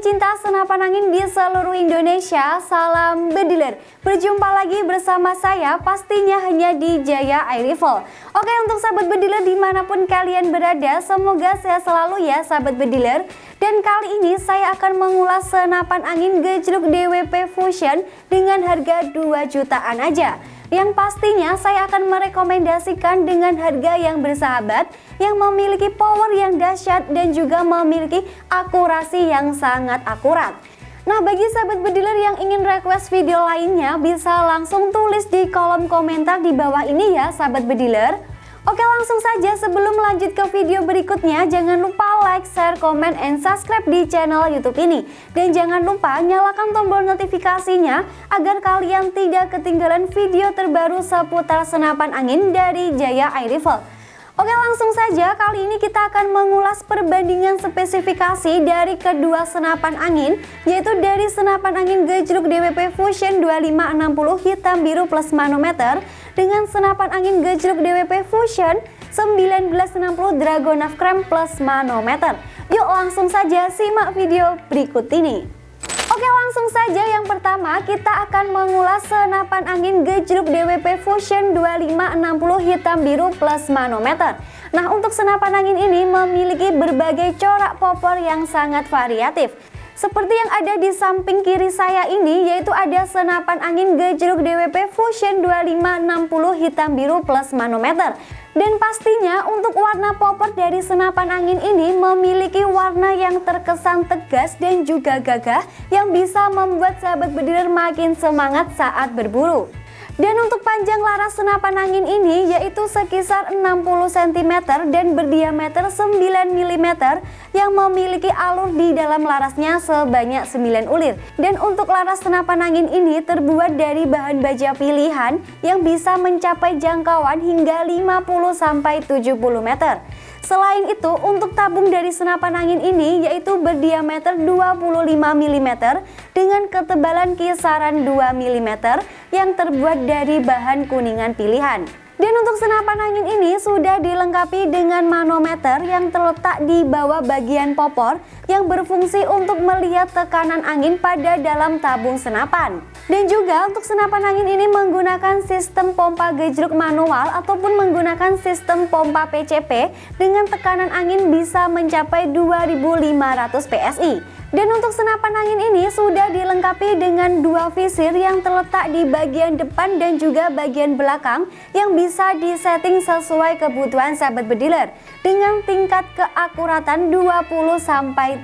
pencinta senapan angin di seluruh Indonesia, salam bediler. Berjumpa lagi bersama saya pastinya hanya di Jaya Air Rifle. Oke untuk sahabat bediler di mana pun kalian berada, semoga sehat selalu ya sahabat bediler. Dan kali ini saya akan mengulas senapan angin gejluk DWP Fusion dengan harga 2 jutaan aja yang pastinya saya akan merekomendasikan dengan harga yang bersahabat yang memiliki power yang dahsyat dan juga memiliki akurasi yang sangat akurat. Nah bagi sahabat bediler yang ingin request video lainnya bisa langsung tulis di kolom komentar di bawah ini ya sahabat bediler. Oke langsung saja sebelum lanjut ke video berikutnya jangan lupa like, share, komen, and subscribe di channel youtube ini. Dan jangan lupa nyalakan tombol notifikasinya agar kalian tidak ketinggalan video terbaru seputar senapan angin dari Jaya Air Rifle. Oke langsung saja kali ini kita akan mengulas perbandingan spesifikasi dari kedua senapan angin yaitu dari senapan angin gejluk DWP Fusion 2560 hitam biru plus manometer dengan senapan angin gejluk DWP Fusion 1960 Dragonaf Krem plus manometer. Yuk langsung saja simak video berikut ini. Oke langsung saja yang pertama kita akan mengulas senapan angin gejluk DWP Fusion 2560 hitam biru plus manometer Nah untuk senapan angin ini memiliki berbagai corak popor yang sangat variatif seperti yang ada di samping kiri saya ini yaitu ada senapan angin gejluk DWP Fusion 2560 hitam biru plus manometer. Dan pastinya untuk warna popor dari senapan angin ini memiliki warna yang terkesan tegas dan juga gagah yang bisa membuat sahabat bediler makin semangat saat berburu. Dan untuk panjang laras senapan angin ini yaitu sekisar 60 cm dan berdiameter 9 mm yang memiliki alur di dalam larasnya sebanyak 9 ulir. Dan untuk laras senapan angin ini terbuat dari bahan baja pilihan yang bisa mencapai jangkauan hingga 50-70 meter. Selain itu, untuk tabung dari senapan angin ini yaitu berdiameter 25 mm dengan ketebalan kisaran 2 mm yang terbuat dari bahan kuningan pilihan. Dan untuk senapan angin ini sudah dilengkapi dengan manometer yang terletak di bawah bagian popor yang berfungsi untuk melihat tekanan angin pada dalam tabung senapan. Dan juga untuk senapan angin ini menggunakan sistem pompa gejruk manual ataupun menggunakan sistem pompa PCP dengan tekanan angin bisa mencapai 2500 PSI. Dan untuk senapan angin ini sudah dilengkapi dengan dua visir yang terletak di bagian depan dan juga bagian belakang yang bisa disetting sesuai kebutuhan sahabat bediler dengan tingkat keakuratan 20-30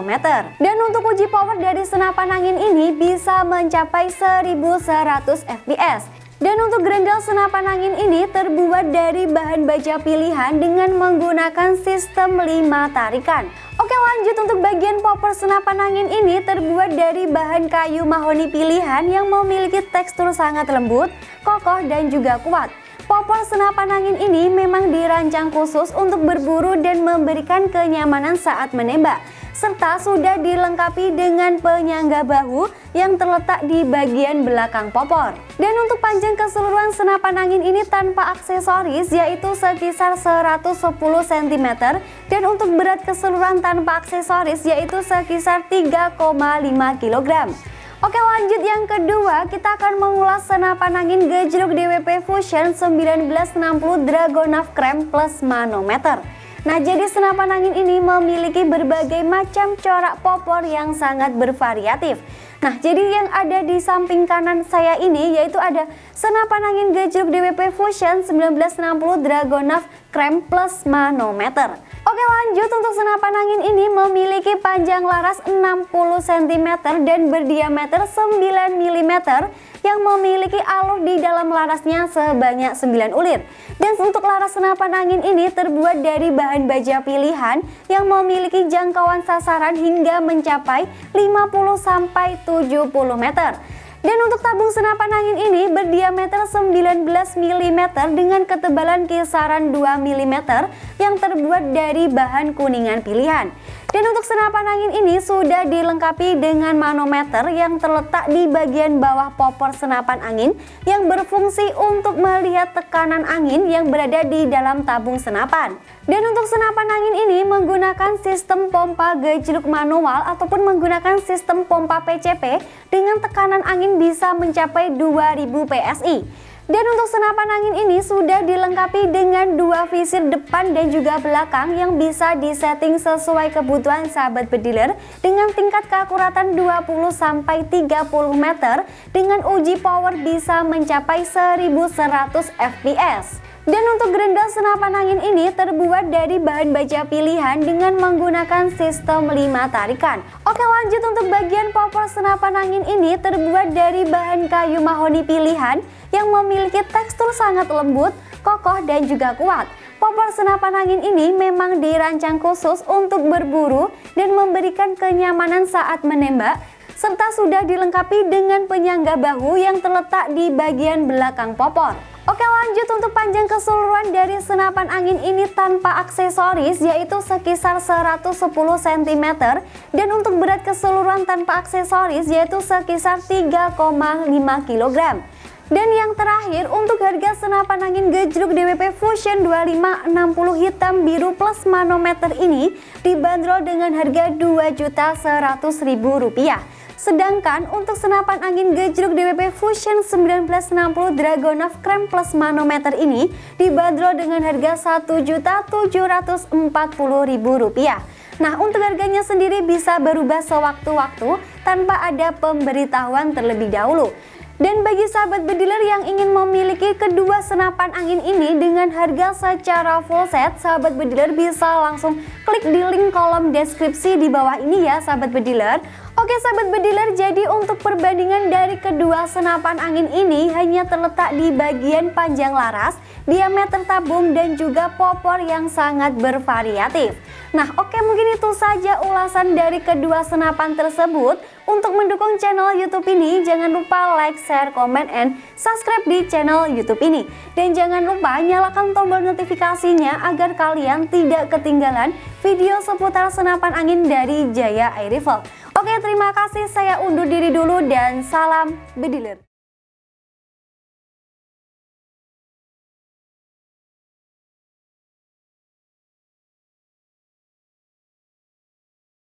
meter. Dan untuk uji power dari senapan angin ini bisa mencapai 1100 fps. Dan untuk grendel senapan angin ini terbuat dari bahan baja pilihan dengan menggunakan sistem 5 tarikan. Oke lanjut untuk bagian popor senapan angin ini terbuat dari bahan kayu mahoni pilihan yang memiliki tekstur sangat lembut, kokoh dan juga kuat. Popor senapan angin ini memang dirancang khusus untuk berburu dan memberikan kenyamanan saat menembak serta sudah dilengkapi dengan penyangga bahu yang terletak di bagian belakang popor. Dan untuk panjang keseluruhan senapan angin ini tanpa aksesoris yaitu sekisar 110 cm dan untuk berat keseluruhan tanpa aksesoris yaitu sekisar 3,5 kg. Oke lanjut yang kedua kita akan mengulas senapan angin gejluk DWP Fusion 1960 Dragonaf Krem plus manometer. Nah jadi senapan angin ini memiliki berbagai macam corak popor yang sangat bervariatif. Nah jadi yang ada di samping kanan saya ini yaitu ada senapan angin gejluk DWP Fusion 1960 Dragonaf Krem Plus Manometer Oke lanjut untuk senapan angin ini memiliki panjang laras 60 cm dan berdiameter 9 mm yang memiliki alur di dalam larasnya sebanyak 9 ulir. Dan untuk laras senapan angin ini terbuat dari bahan baja pilihan yang memiliki jangkauan sasaran hingga mencapai 50-70 meter. Dan untuk tabung senapan angin ini berdiameter 19 mm dengan ketebalan kisaran 2 mm yang terbuat dari bahan kuningan pilihan. Dan untuk senapan angin ini sudah dilengkapi dengan manometer yang terletak di bagian bawah popor senapan angin yang berfungsi untuk melihat tekanan angin yang berada di dalam tabung senapan. Dan untuk senapan angin ini menggunakan sistem pompa gejluk manual ataupun menggunakan sistem pompa PCP dengan tekanan angin bisa mencapai 2000 PSI. Dan untuk senapan angin ini sudah dilengkapi dengan dua visir depan dan juga belakang yang bisa disetting sesuai kebutuhan sahabat bediler dengan tingkat keakuratan 20-30 meter dengan uji power bisa mencapai 1100 fps. Dan untuk gerendal senapan angin ini terbuat dari bahan baja pilihan dengan menggunakan sistem 5 tarikan. Oke lanjut untuk bagian popor senapan angin ini terbuat dari bahan kayu mahoni pilihan yang memiliki tekstur sangat lembut, kokoh dan juga kuat. Popor senapan angin ini memang dirancang khusus untuk berburu dan memberikan kenyamanan saat menembak serta sudah dilengkapi dengan penyangga bahu yang terletak di bagian belakang popor. Lanjut untuk panjang keseluruhan dari senapan angin ini tanpa aksesoris yaitu sekisar 110 cm dan untuk berat keseluruhan tanpa aksesoris yaitu sekisar 3,5 kg. Dan yang terakhir untuk harga senapan angin gejruk DWP Fusion 2560 hitam biru plus manometer ini dibanderol dengan harga Rp2.100.000. Sedangkan untuk senapan angin gejruk DWP Fusion 1960 Dragonov Krem Plus manometer ini dibanderol dengan harga Rp1.740.000. Nah untuk harganya sendiri bisa berubah sewaktu-waktu tanpa ada pemberitahuan terlebih dahulu. Dan bagi sahabat bediler yang ingin memiliki kedua senapan angin ini dengan harga secara full set, sahabat bediler bisa langsung klik di link kolom deskripsi di bawah ini ya sahabat bediler. Oke sahabat bediler, jadi untuk perbandingan dari kedua senapan angin ini hanya terletak di bagian panjang laras, diameter tabung dan juga popor yang sangat bervariatif. Nah oke mungkin itu saja ulasan dari kedua senapan tersebut. Untuk mendukung channel YouTube ini jangan lupa like, share, comment, and subscribe di channel YouTube ini. Dan jangan lupa nyalakan tombol notifikasinya agar kalian tidak ketinggalan video seputar senapan angin dari Jaya Air Rifle. Oke terima kasih saya undur diri dulu dan salam bediler.